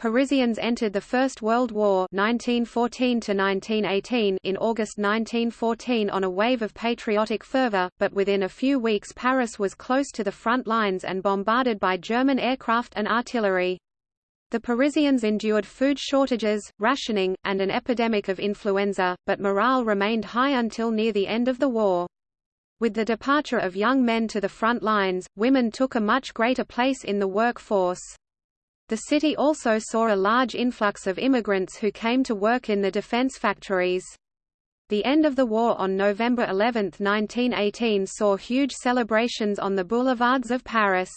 Parisians entered the First World War 1914 in August 1914 on a wave of patriotic fervor, but within a few weeks Paris was close to the front lines and bombarded by German aircraft and artillery. The Parisians endured food shortages, rationing, and an epidemic of influenza, but morale remained high until near the end of the war. With the departure of young men to the front lines, women took a much greater place in the workforce. The city also saw a large influx of immigrants who came to work in the defense factories. The end of the war on November 11, 1918 saw huge celebrations on the boulevards of Paris.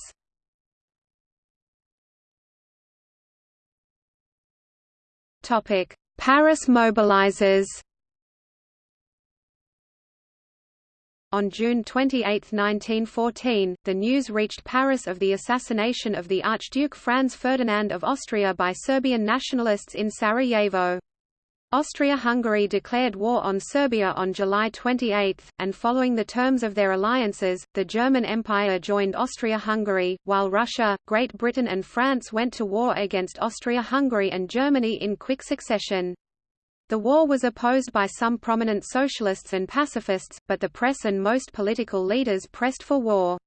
Paris mobilizes On June 28, 1914, the news reached Paris of the assassination of the Archduke Franz Ferdinand of Austria by Serbian nationalists in Sarajevo. Austria-Hungary declared war on Serbia on July 28, and following the terms of their alliances, the German Empire joined Austria-Hungary, while Russia, Great Britain and France went to war against Austria-Hungary and Germany in quick succession. The war was opposed by some prominent socialists and pacifists, but the press and most political leaders pressed for war.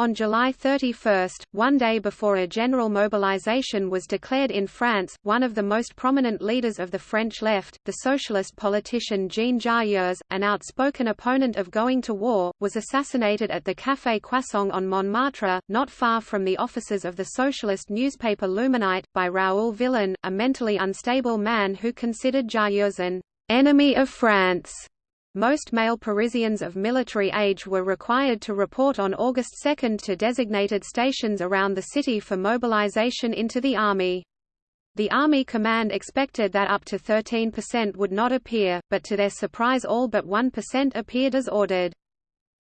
On July 31, one day before a general mobilization was declared in France, one of the most prominent leaders of the French left, the socialist politician Jean Jaurès, an outspoken opponent of going to war, was assassinated at the Café Croissant on Montmartre, not far from the offices of the socialist newspaper L'Humanité, by Raoul Villain, a mentally unstable man who considered Jaurès an enemy of France. Most male Parisians of military age were required to report on August 2 to designated stations around the city for mobilization into the army. The Army Command expected that up to 13% would not appear, but to their surprise all but 1% appeared as ordered.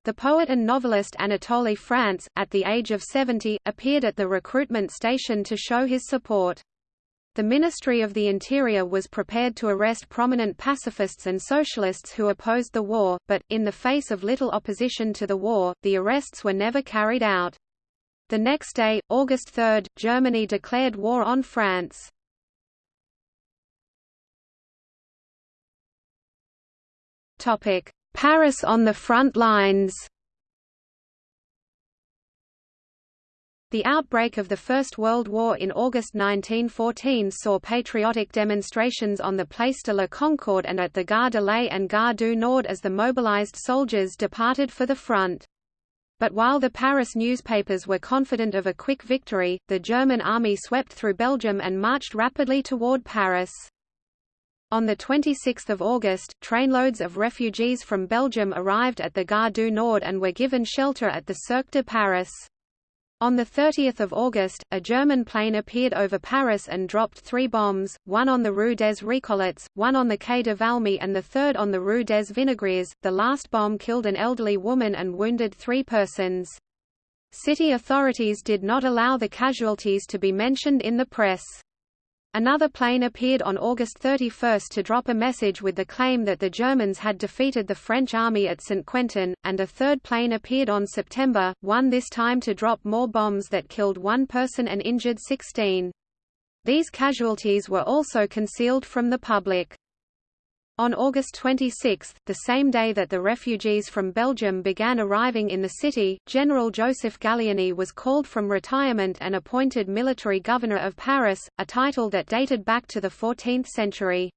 The poet and novelist Anatole France, at the age of 70, appeared at the recruitment station to show his support. The Ministry of the Interior was prepared to arrest prominent pacifists and socialists who opposed the war, but, in the face of little opposition to the war, the arrests were never carried out. The next day, August 3, Germany declared war on France. Paris on the front lines The outbreak of the First World War in August 1914 saw patriotic demonstrations on the Place de la Concorde and at the Gare de l'Est and Gare du Nord as the mobilized soldiers departed for the front. But while the Paris newspapers were confident of a quick victory, the German army swept through Belgium and marched rapidly toward Paris. On 26 August, trainloads of refugees from Belgium arrived at the Gare du Nord and were given shelter at the Cirque de Paris. On 30 August, a German plane appeared over Paris and dropped three bombs, one on the Rue des Récollettes, one on the Quai de Valmy and the third on the Rue des Vinaigrettes. The last bomb killed an elderly woman and wounded three persons. City authorities did not allow the casualties to be mentioned in the press. Another plane appeared on August 31 to drop a message with the claim that the Germans had defeated the French army at Saint-Quentin, and a third plane appeared on September 1 this time to drop more bombs that killed one person and injured 16. These casualties were also concealed from the public. On August 26, the same day that the refugees from Belgium began arriving in the city, General Joseph Gallieni was called from retirement and appointed military governor of Paris, a title that dated back to the 14th century.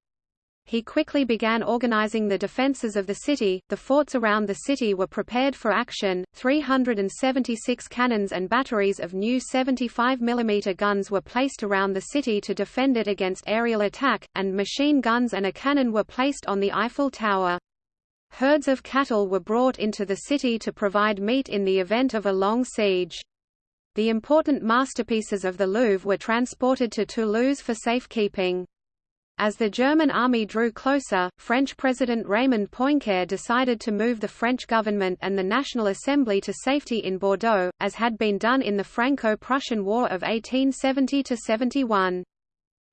He quickly began organizing the defenses of the city. The forts around the city were prepared for action. 376 cannons and batteries of new 75 mm guns were placed around the city to defend it against aerial attack, and machine guns and a cannon were placed on the Eiffel Tower. Herds of cattle were brought into the city to provide meat in the event of a long siege. The important masterpieces of the Louvre were transported to Toulouse for safekeeping. As the German army drew closer, French President Raymond Poincaré decided to move the French government and the National Assembly to safety in Bordeaux, as had been done in the Franco-Prussian War of 1870–71.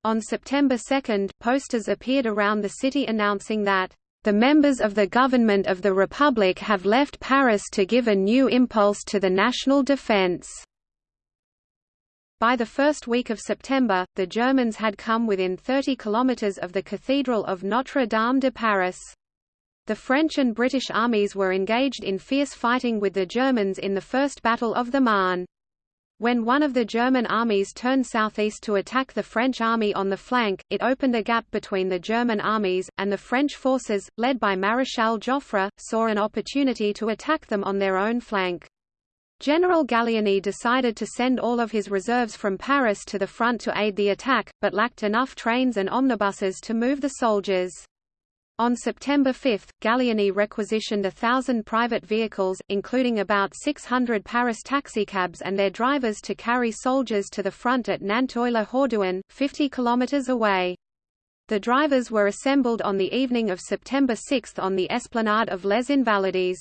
On September 2, posters appeared around the city announcing that, "...the members of the government of the Republic have left Paris to give a new impulse to the national defense." By the first week of September, the Germans had come within 30 kilometers of the Cathedral of Notre-Dame de Paris. The French and British armies were engaged in fierce fighting with the Germans in the First Battle of the Marne. When one of the German armies turned southeast to attack the French army on the flank, it opened a gap between the German armies, and the French forces, led by Maréchal Joffre, saw an opportunity to attack them on their own flank. General Gallieni decided to send all of his reserves from Paris to the front to aid the attack, but lacked enough trains and omnibuses to move the soldiers. On September 5, Gallieni requisitioned a thousand private vehicles, including about 600 Paris taxicabs and their drivers to carry soldiers to the front at Nanteuil-le-Haudouin, 50 kilometers away. The drivers were assembled on the evening of September 6 on the esplanade of Les Invalides.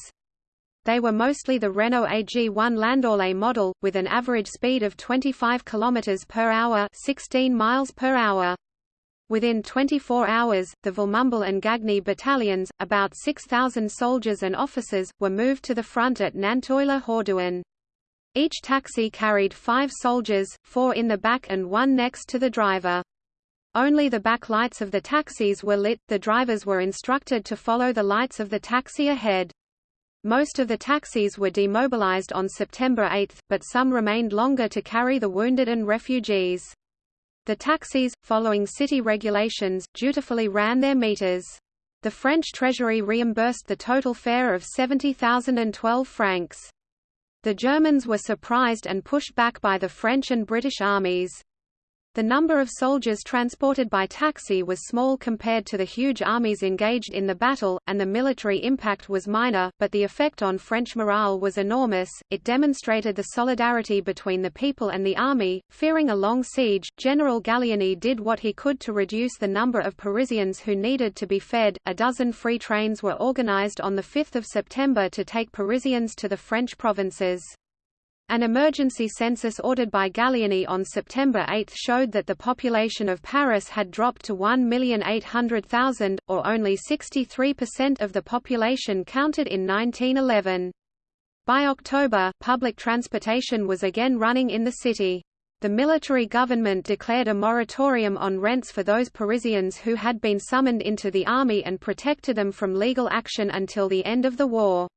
They were mostly the Renault AG1 Landaulet model, with an average speed of 25 km per hour 16 miles per hour. Within 24 hours, the Villemomble and Gagny battalions, about 6,000 soldiers and officers, were moved to the front at Nanteuil-le-Haudouin. Each taxi carried five soldiers, four in the back and one next to the driver. Only the back lights of the taxis were lit, the drivers were instructed to follow the lights of the taxi ahead. Most of the taxis were demobilized on September 8, but some remained longer to carry the wounded and refugees. The taxis, following city regulations, dutifully ran their meters. The French treasury reimbursed the total fare of 70,012 francs. The Germans were surprised and pushed back by the French and British armies. The number of soldiers transported by taxi was small compared to the huge armies engaged in the battle, and the military impact was minor, but the effect on French morale was enormous. It demonstrated the solidarity between the people and the army. Fearing a long siege, General Gallieni did what he could to reduce the number of Parisians who needed to be fed. A dozen free trains were organized on the 5th of September to take Parisians to the French provinces. An emergency census ordered by Gallieni on September 8 showed that the population of Paris had dropped to 1,800,000, or only 63% of the population counted in 1911. By October, public transportation was again running in the city. The military government declared a moratorium on rents for those Parisians who had been summoned into the army and protected them from legal action until the end of the war.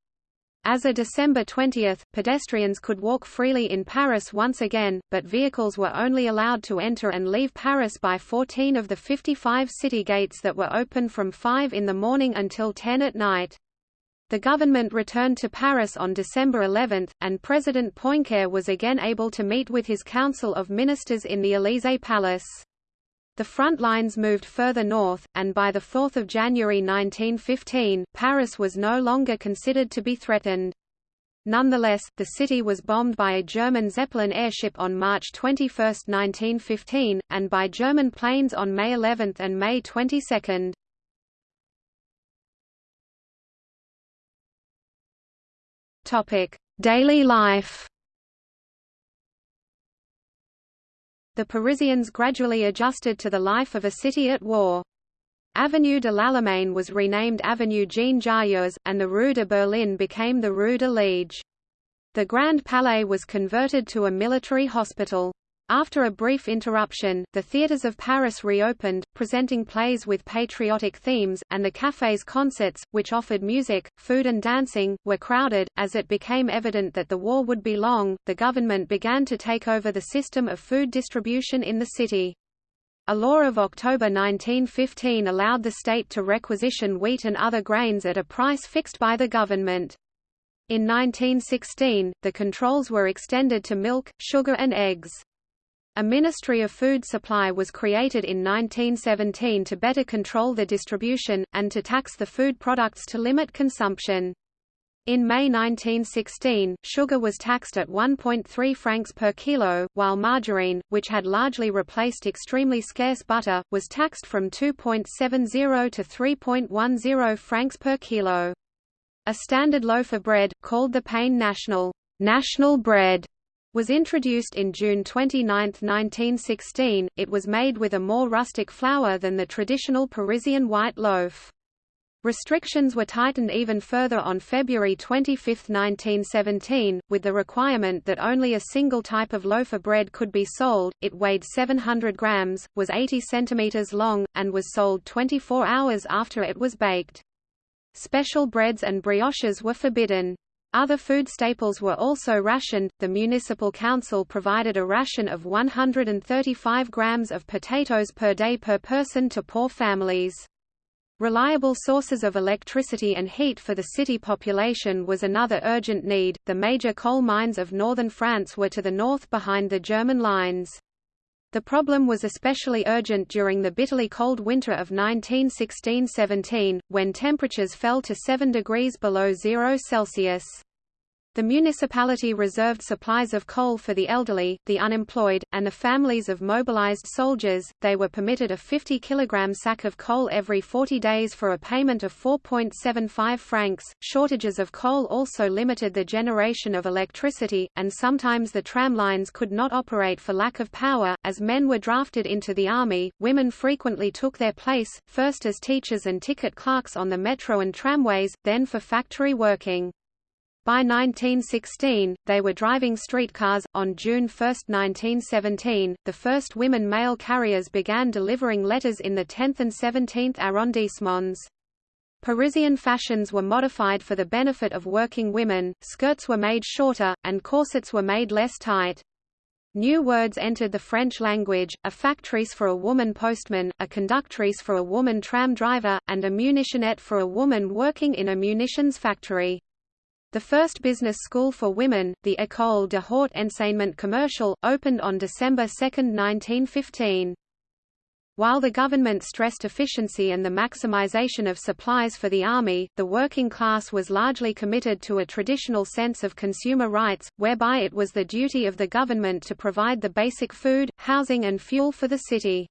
As of December 20, pedestrians could walk freely in Paris once again, but vehicles were only allowed to enter and leave Paris by 14 of the 55 city gates that were open from 5 in the morning until 10 at night. The government returned to Paris on December 11, and President Poincaré was again able to meet with his Council of Ministers in the Élysée Palace. The front lines moved further north, and by 4 January 1915, Paris was no longer considered to be threatened. Nonetheless, the city was bombed by a German Zeppelin airship on March 21, 1915, and by German planes on May 11 and May 22. Daily life the Parisians gradually adjusted to the life of a city at war. Avenue de l'Allemagne was renamed Avenue Jean Jaurès, and the Rue de Berlin became the Rue de Liege. The Grand Palais was converted to a military hospital. After a brief interruption, the theatres of Paris reopened, presenting plays with patriotic themes, and the cafés concerts, which offered music, food and dancing, were crowded. As it became evident that the war would be long, the government began to take over the system of food distribution in the city. A law of October 1915 allowed the state to requisition wheat and other grains at a price fixed by the government. In 1916, the controls were extended to milk, sugar and eggs. A Ministry of Food Supply was created in 1917 to better control the distribution, and to tax the food products to limit consumption. In May 1916, sugar was taxed at 1.3 francs per kilo, while margarine, which had largely replaced extremely scarce butter, was taxed from 2.70 to 3.10 francs per kilo. A standard loaf of bread, called the pain national, national bread, was introduced in June 29, 1916. It was made with a more rustic flour than the traditional Parisian white loaf. Restrictions were tightened even further on February 25, 1917, with the requirement that only a single type of loaf of bread could be sold. It weighed 700 grams, was 80 centimeters long, and was sold 24 hours after it was baked. Special breads and brioches were forbidden. Other food staples were also rationed. The municipal council provided a ration of 135 grams of potatoes per day per person to poor families. Reliable sources of electricity and heat for the city population was another urgent need. The major coal mines of northern France were to the north behind the German lines. The problem was especially urgent during the bitterly cold winter of 1916–17, when temperatures fell to 7 degrees below zero Celsius. The municipality reserved supplies of coal for the elderly, the unemployed, and the families of mobilized soldiers. They were permitted a 50 kg sack of coal every 40 days for a payment of 4.75 francs. Shortages of coal also limited the generation of electricity, and sometimes the tram lines could not operate for lack of power. As men were drafted into the army, women frequently took their place, first as teachers and ticket clerks on the metro and tramways, then for factory working. By 1916, they were driving streetcars. On June 1, 1917, the first women mail carriers began delivering letters in the 10th and 17th arrondissements. Parisian fashions were modified for the benefit of working women, skirts were made shorter, and corsets were made less tight. New words entered the French language, a factrice for a woman postman, a conductrice for a woman tram driver, and a munitionette for a woman working in a munitions factory. The first business school for women, the École de Haute Enseignement Commercial, opened on December 2, 1915. While the government stressed efficiency and the maximization of supplies for the army, the working class was largely committed to a traditional sense of consumer rights, whereby it was the duty of the government to provide the basic food, housing and fuel for the city.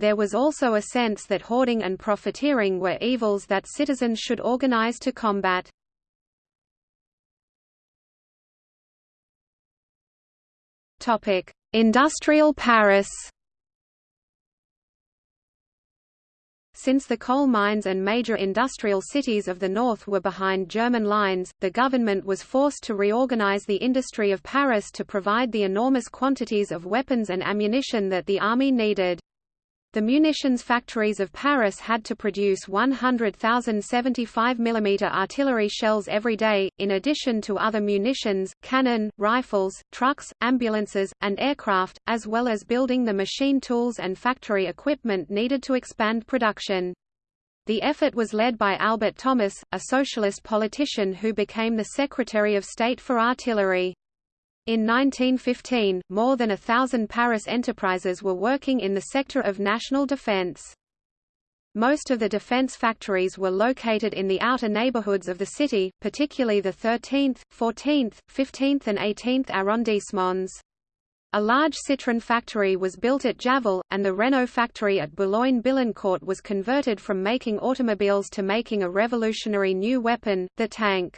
There was also a sense that hoarding and profiteering were evils that citizens should organize to combat. Topic: Industrial Paris. Since the coal mines and major industrial cities of the north were behind German lines, the government was forced to reorganize the industry of Paris to provide the enormous quantities of weapons and ammunition that the army needed. The munitions factories of Paris had to produce 100,000 75 mm artillery shells every day, in addition to other munitions, cannon, rifles, trucks, ambulances, and aircraft, as well as building the machine tools and factory equipment needed to expand production. The effort was led by Albert Thomas, a socialist politician who became the Secretary of State for Artillery. In 1915, more than a thousand Paris enterprises were working in the sector of national defense. Most of the defense factories were located in the outer neighborhoods of the city, particularly the 13th, 14th, 15th and 18th arrondissements. A large Citroën factory was built at Javel, and the Renault factory at Boulogne-Billancourt was converted from making automobiles to making a revolutionary new weapon, the tank.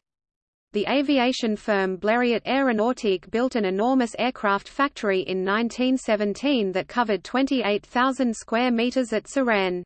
The aviation firm Blériot Aéronautique built an enormous aircraft factory in 1917 that covered 28,000 square meters at Suresnes.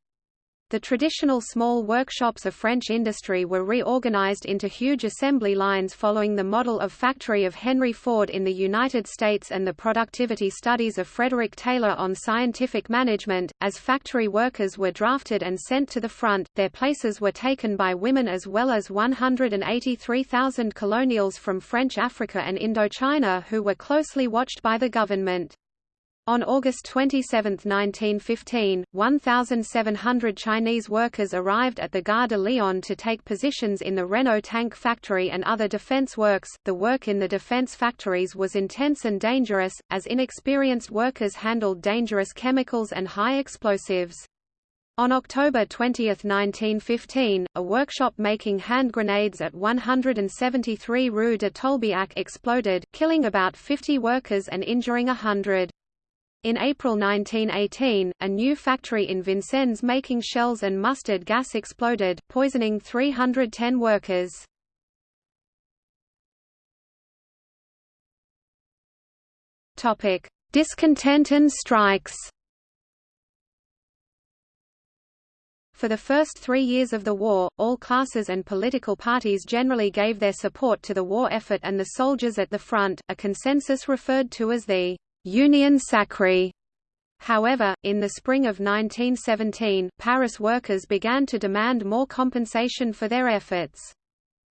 The traditional small workshops of French industry were reorganized into huge assembly lines following the model of factory of Henry Ford in the United States and the productivity studies of Frederick Taylor on scientific management. As factory workers were drafted and sent to the front, their places were taken by women as well as 183,000 colonials from French Africa and Indochina who were closely watched by the government. On August 27, 1915, 1,700 Chinese workers arrived at the Gare de Lyon to take positions in the Renault tank factory and other defense works. The work in the defense factories was intense and dangerous, as inexperienced workers handled dangerous chemicals and high explosives. On October 20, 1915, a workshop making hand grenades at 173 Rue de Tolbiac exploded, killing about 50 workers and injuring hundred. In April 1918, a new factory in Vincennes making shells and mustard gas exploded, poisoning 310 workers. Topic: Discontent and strikes For the first three years of the war, all classes and political parties generally gave their support to the war effort and the soldiers at the front, a consensus referred to as the «Union Sacrée». However, in the spring of 1917, Paris workers began to demand more compensation for their efforts.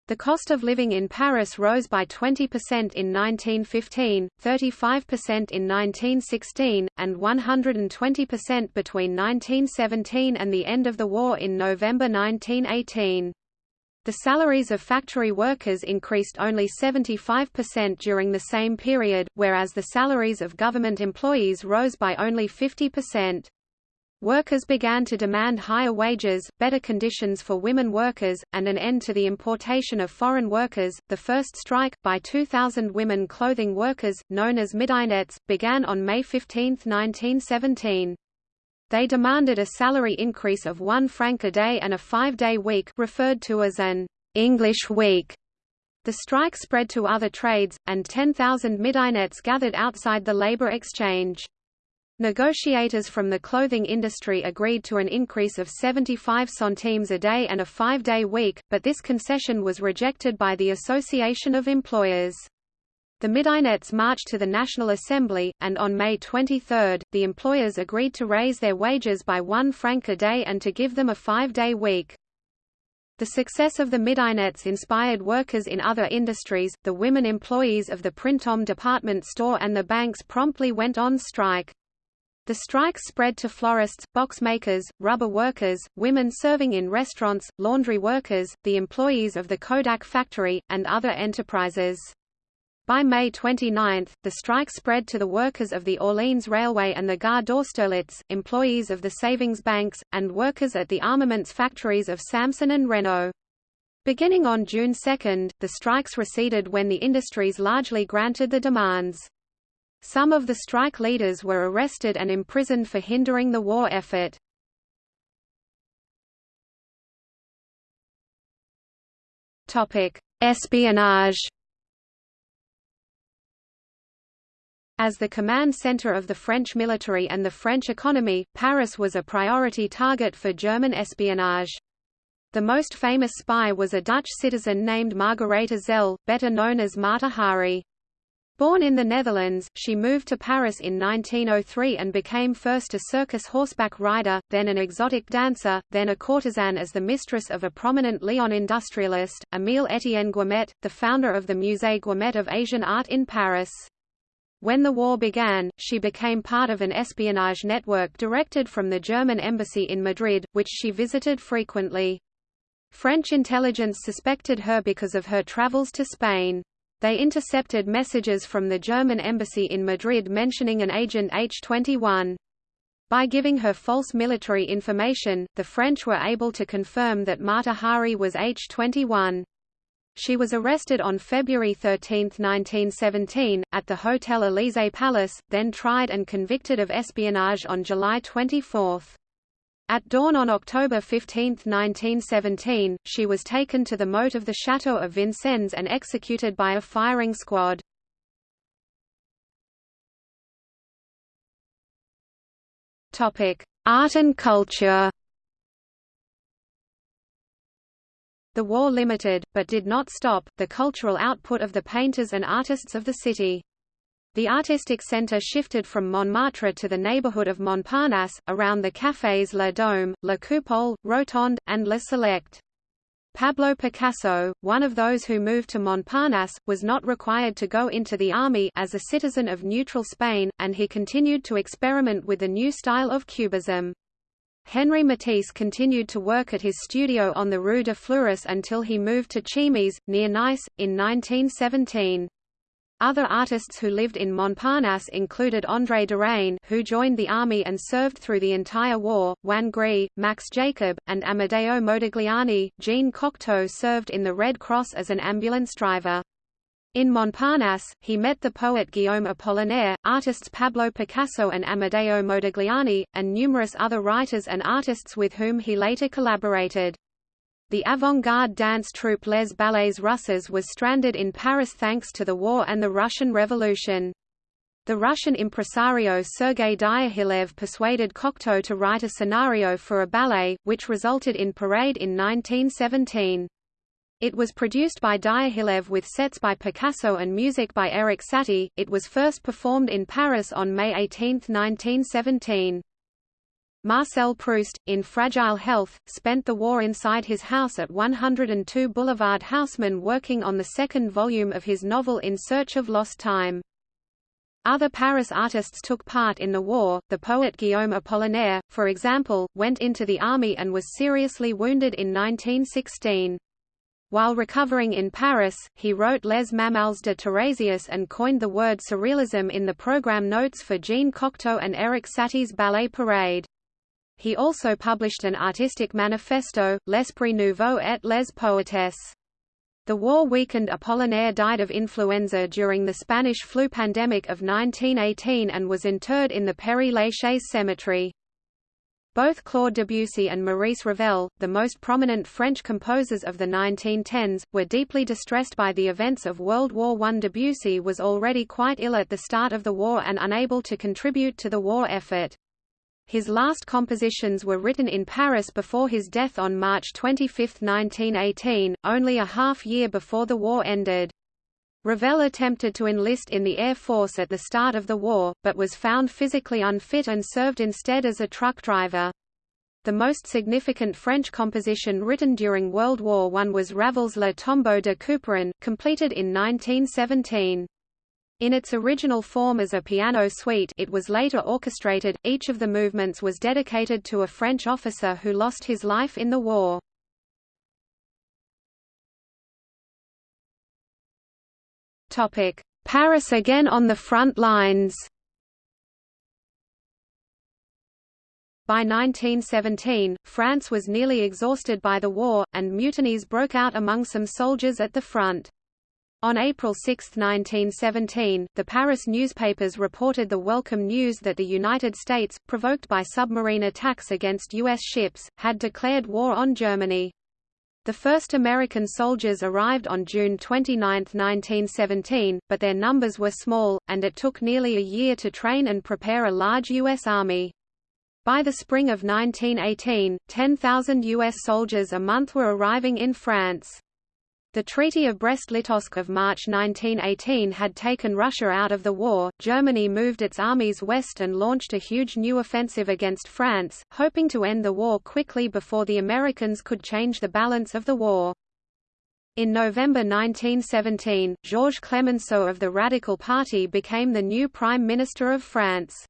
The cost of living in Paris rose by 20% in 1915, 35% in 1916, and 120% between 1917 and the end of the war in November 1918. The salaries of factory workers increased only 75% during the same period, whereas the salaries of government employees rose by only 50%. Workers began to demand higher wages, better conditions for women workers, and an end to the importation of foreign workers. The first strike, by 2,000 women clothing workers, known as Midinettes, began on May 15, 1917. They demanded a salary increase of one franc a day and a five-day week referred to as an English week. The strike spread to other trades, and 10,000 Midinettes gathered outside the labor exchange. Negotiators from the clothing industry agreed to an increase of 75 centimes a day and a five-day week, but this concession was rejected by the Association of Employers. The Midinettes marched to the National Assembly, and on May 23, the employers agreed to raise their wages by one franc a day and to give them a five-day week. The success of the Midinettes inspired workers in other industries. The women employees of the Printemps department store and the banks promptly went on strike. The strike spread to florists, box makers, rubber workers, women serving in restaurants, laundry workers, the employees of the Kodak factory, and other enterprises. By May 29, the strike spread to the workers of the Orleans Railway and the Gare d'Austerlitz, employees of the savings banks, and workers at the armaments factories of Salmson and Renault. Beginning on June 2, the strikes receded when the industries largely granted the demands. Some of the strike leaders were arrested and imprisoned for hindering the war effort. Espionage As the command center of the French military and the French economy, Paris was a priority target for German espionage. The most famous spy was a Dutch citizen named Margaretha Zelle, better known as Mata Hari. Born in the Netherlands, she moved to Paris in 1903 and became first a circus horseback rider, then an exotic dancer, then a courtesan as the mistress of a prominent Lyon industrialist, Émile Étienne Guimet, the founder of the Musée Guimet of Asian Art in Paris. When the war began, she became part of an espionage network directed from the German embassy in Madrid, which she visited frequently. French intelligence suspected her because of her travels to Spain. They intercepted messages from the German embassy in Madrid mentioning an agent H-21. By giving her false military information, the French were able to confirm that Mata Hari was H-21. She was arrested on February 13, 1917, at the Hotel Élysée Palace, then tried and convicted of espionage on July 24. At dawn on October 15, 1917, she was taken to the moat of the Château of Vincennes and executed by a firing squad. Art and culture The war limited, but did not stop, the cultural output of the painters and artists of the city. The artistic center shifted from Montmartre to the neighborhood of Montparnasse, around the cafés La Dôme, La Coupole, Rotonde, and La Select. Pablo Picasso, one of those who moved to Montparnasse, was not required to go into the army as a citizen of neutral Spain, and he continued to experiment with the new style of Cubism. Henri Matisse continued to work at his studio on the Rue de Fleuris until he moved to Cimiez, near Nice, in 1917. Other artists who lived in Montparnasse included André Derain who joined the army and served through the entire war, Juan Gris, Max Jacob, and Amedeo Modigliani. Jean Cocteau served in the Red Cross as an ambulance driver. In Montparnasse, he met the poet Guillaume Apollinaire, artists Pablo Picasso and Amedeo Modigliani, and numerous other writers and artists with whom he later collaborated. The avant-garde dance troupe Les Ballets Russes was stranded in Paris thanks to the war and the Russian Revolution. The Russian impresario Sergei Diaghilev persuaded Cocteau to write a scenario for a ballet, which resulted in Parade in 1917. It was produced by Diaghilev with sets by Picasso and music by Erik Satie. It was first performed in Paris on May 18, 1917. Marcel Proust, in fragile health, spent the war inside his house at 102 Boulevard Haussmann working on the second volume of his novel In Search of Lost Time. Other Paris artists took part in the war. The poet Guillaume Apollinaire, for example, went into the army and was seriously wounded in 1916. While recovering in Paris, he wrote Les Mamelles de Tiresias and coined the word surrealism in the program notes for Jean Cocteau and Erik Satie's Ballet Parade. He also published an artistic manifesto, L'Esprit Nouveau et les Poétesses. The war weakened Apollinaire died of influenza during the Spanish flu pandemic of 1918 and was interred in the Père-Lachaise cemetery. Both Claude Debussy and Maurice Ravel, the most prominent French composers of the 1910s, were deeply distressed by the events of World War I. Debussy was already quite ill at the start of the war and unable to contribute to the war effort. His last compositions were written in Paris before his death on March 25, 1918, only a half year before the war ended. Ravel attempted to enlist in the Air Force at the start of the war, but was found physically unfit and served instead as a truck driver. The most significant French composition written during World War I was Ravel's Le Tombeau de Couperin, completed in 1917. In its original form as a piano suite it was later orchestrated, each of the movements was dedicated to a French officer who lost his life in the war. Paris again on the front lines By 1917, France was nearly exhausted by the war, and mutinies broke out among some soldiers at the front. On April 6, 1917, the Paris newspapers reported the welcome news that the United States, provoked by submarine attacks against U.S. ships, had declared war on Germany. The first American soldiers arrived on June 29, 1917, but their numbers were small, and it took nearly a year to train and prepare a large U.S. Army. By the spring of 1918, 10,000 U.S. soldiers a month were arriving in France. The Treaty of Brest-Litovsk of March 1918 had taken Russia out of the war. Germany moved its armies west and launched a huge new offensive against France, hoping to end the war quickly before the Americans could change the balance of the war. In November 1917, Georges Clemenceau of the Radical Party became the new Prime Minister of France.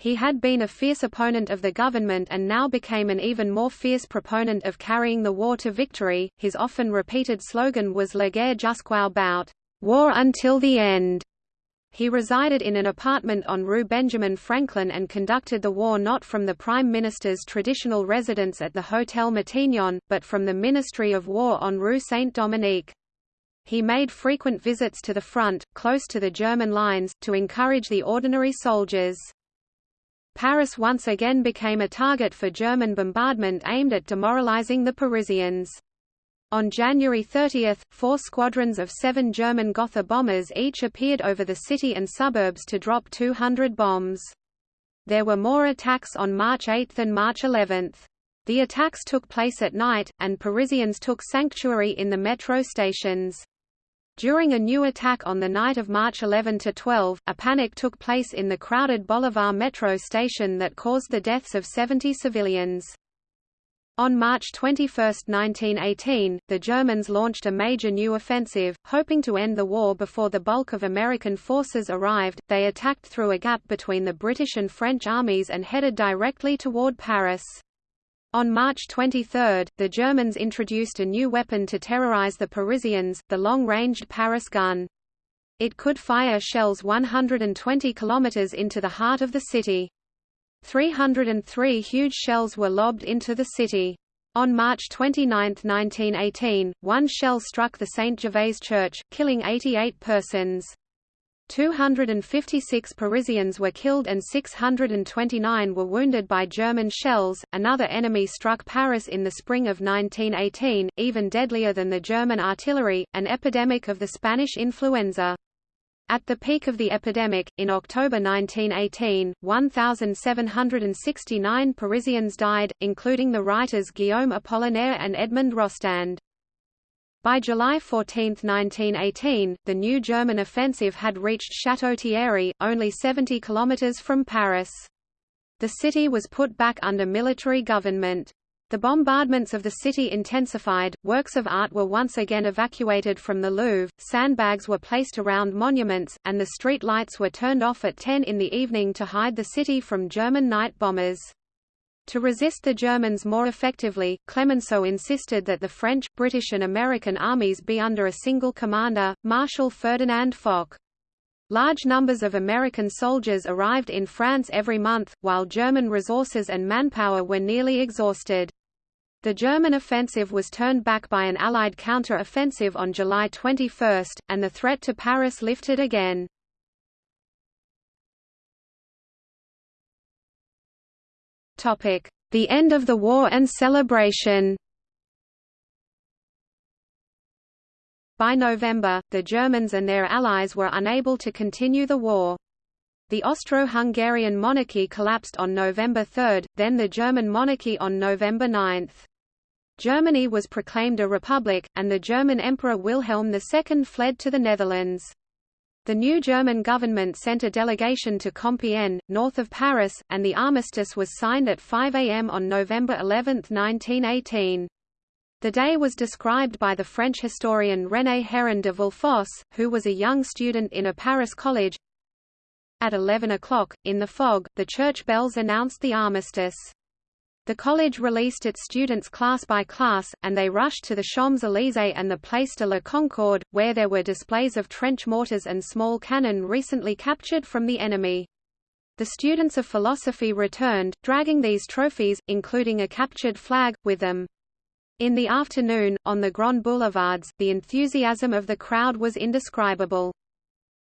He had been a fierce opponent of the government and now became an even more fierce proponent of carrying the war to victory. His often repeated slogan was La guerre jusqu'au bout, war until the end. He resided in an apartment on Rue Benjamin Franklin and conducted the war not from the Prime Minister's traditional residence at the Hotel Matignon, but from the Ministry of War on Rue Saint-Dominique. He made frequent visits to the front, close to the German lines, to encourage the ordinary soldiers. Paris once again became a target for German bombardment aimed at demoralizing the Parisians. On January 30, four squadrons of seven German Gotha bombers each appeared over the city and suburbs to drop 200 bombs. There were more attacks on March 8 and March 11. The attacks took place at night, and Parisians took sanctuary in the metro stations. During a new attack on the night of March 11–12, a panic took place in the crowded Bolivar metro station that caused the deaths of 70 civilians. On March 21, 1918, the Germans launched a major new offensive, hoping to end the war before the bulk of American forces arrived. They attacked through a gap between the British and French armies and headed directly toward Paris. On March 23, the Germans introduced a new weapon to terrorize the Parisians, the long-ranged Paris gun. It could fire shells 120 kilometers into the heart of the city. 303 huge shells were lobbed into the city. On March 29, 1918, one shell struck the St. Gervais Church, killing 88 persons. 256 Parisians were killed and 629 were wounded by German shells. Another enemy struck Paris in the spring of 1918, even deadlier than the German artillery, an epidemic of the Spanish influenza. At the peak of the epidemic, in October 1918, 1,769 Parisians died, including the writers Guillaume Apollinaire and Edmond Rostand. By July 14, 1918, the new German offensive had reached Château-Thierry, only 70 kilometers from Paris. The city was put back under military government. The bombardments of the city intensified, works of art were once again evacuated from the Louvre, sandbags were placed around monuments, and the street lights were turned off at 10 in the evening to hide the city from German night bombers. To resist the Germans more effectively, Clemenceau insisted that the French, British and American armies be under a single commander, Marshal Ferdinand Foch. Large numbers of American soldiers arrived in France every month, while German resources and manpower were nearly exhausted. The German offensive was turned back by an Allied counter-offensive on July 21, and the threat to Paris lifted again. The end of the war and celebration By November, the Germans and their allies were unable to continue the war. The Austro-Hungarian monarchy collapsed on November 3, then the German monarchy on November 9. Germany was proclaimed a republic, and the German Emperor Wilhelm II fled to the Netherlands. The new German government sent a delegation to Compiègne, north of Paris, and the armistice was signed at 5 am on November 11, 1918. The day was described by the French historian René Héron de Villefosse, who was a young student in a Paris college. At 11 o'clock, in the fog, the church bells announced the armistice. The college released its students class by class, and they rushed to the Champs-Élysées and the Place de la Concorde, where there were displays of trench mortars and small cannon recently captured from the enemy. The students of philosophy returned, dragging these trophies, including a captured flag, with them. In the afternoon, on the Grand Boulevards, the enthusiasm of the crowd was indescribable.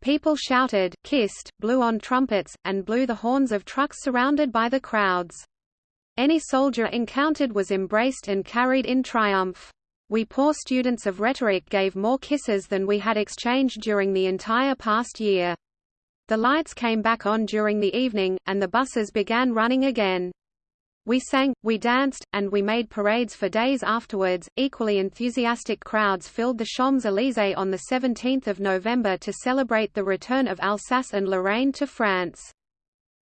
People shouted, kissed, blew on trumpets, and blew the horns of trucks surrounded by the crowds. Any soldier encountered was embraced and carried in triumph. We poor students of rhetoric gave more kisses than we had exchanged during the entire past year. The lights came back on during the evening, and the buses began running again. We sang, we danced, and we made parades for days afterwards. Equally enthusiastic crowds filled the Champs-Élysées on the 17th of November to celebrate the return of Alsace and Lorraine to France.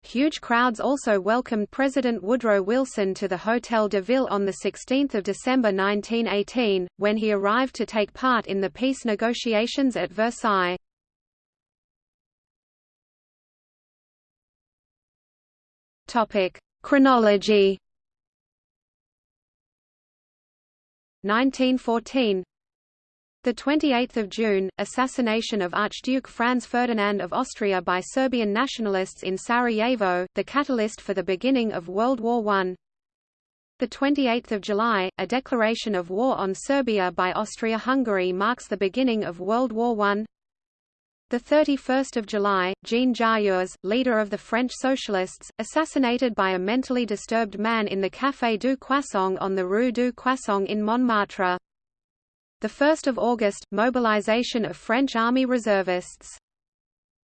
Huge crowds also welcomed President Woodrow Wilson to the Hôtel de Ville on 16 December 1918, when he arrived to take part in the peace negotiations at Versailles. Chronology 1914 the 28th of June, assassination of Archduke Franz Ferdinand of Austria by Serbian nationalists in Sarajevo, the catalyst for the beginning of World War I. The 28th of July, a declaration of war on Serbia by Austria-Hungary marks the beginning of World War I. The 31st of July, Jean Jaurès, leader of the French Socialists, assassinated by a mentally disturbed man in the Café du Croissant on the Rue du Croissant in Montmartre. 1 August – Mobilization of French Army reservists.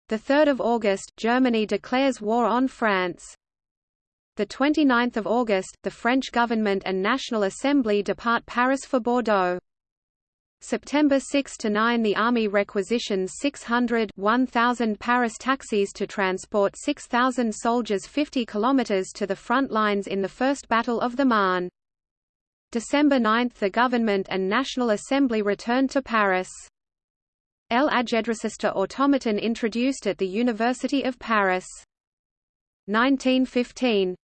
3 August – Germany declares war on France. 29 August – The French government and National Assembly depart Paris for Bordeaux. September 6 to 9 The Army requisitions 600 1,000 Paris taxis to transport 6,000 soldiers 50 kilometers to the front lines in the First Battle of the Marne. December 9 – The government and National Assembly returned to Paris. El Ajedrecista automaton introduced at the University of Paris. 1915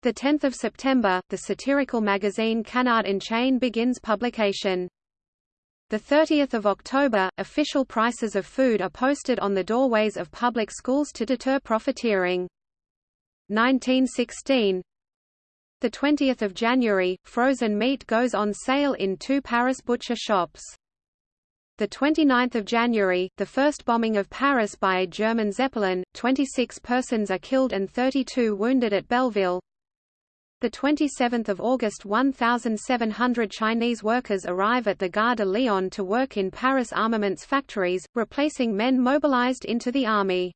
the 10th of September, the satirical magazine Canard Enchaîné begins publication. The 30th of October, official prices of food are posted on the doorways of public schools to deter profiteering. 1916 the 20th of January, frozen meat goes on sale in two Paris butcher shops. The 29th of January, the first bombing of Paris by a German Zeppelin, 26 persons are killed and 32 wounded at Belleville. The 27th of August 1,700 Chinese workers arrive at the Gare de Lyon to work in Paris armaments factories, replacing men mobilized into the army.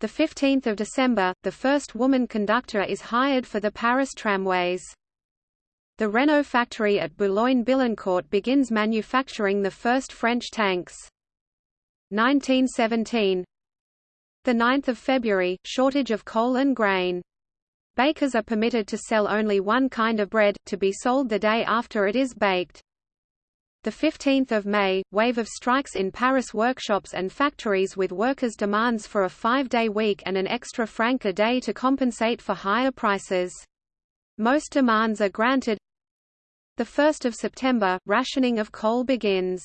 The 15th of December, the first woman conductor is hired for the Paris tramways. The Renault factory at Boulogne-Billancourt begins manufacturing the first French tanks. 1917 The 9th of February, shortage of coal and grain. Bakers are permitted to sell only one kind of bread, to be sold the day after it is baked. The 15th of May, wave of strikes in Paris workshops and factories with workers' demands for a five-day week and an extra franc a day to compensate for higher prices. Most demands are granted. The 1st of September, rationing of coal begins.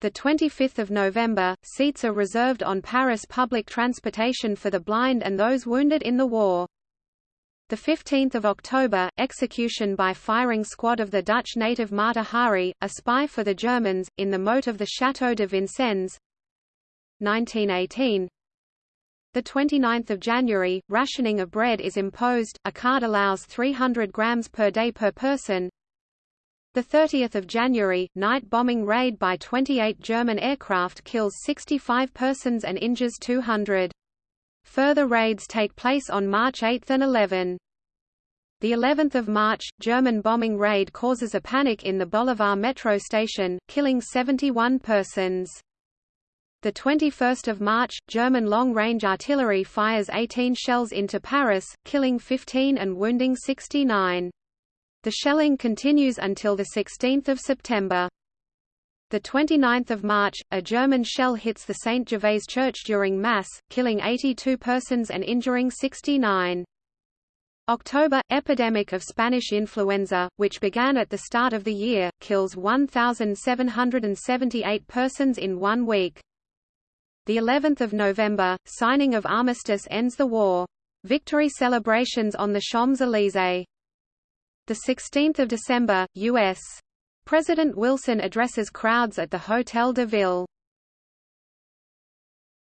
The 25th of November, seats are reserved on Paris public transportation for the blind and those wounded in the war. The 15th of October, execution by firing squad of the Dutch native Mata Hari, a spy for the Germans, in the moat of the Château de Vincennes. 1918. The 29th of January, rationing of bread is imposed. A card allows 300 grams per day per person. The 30th of January, night bombing raid by 28 German aircraft kills 65 persons and injures 200. Further raids take place on March 8 and 11. The 11th of March, German bombing raid causes a panic in the Bolivar metro station, killing 71 persons. The 21st of March, German long-range artillery fires 18 shells into Paris, killing 15 and wounding 69. The shelling continues until 16 September. The 29th of March, a German shell hits the St. Gervais church during Mass, killing 82 persons and injuring 69. October – Epidemic of Spanish influenza, which began at the start of the year, kills 1,778 persons in one week. The 11th of November, signing of armistice ends the war. Victory celebrations on the Champs-Élysées. The 16th of December, U.S. President Wilson addresses crowds at the Hotel de Ville.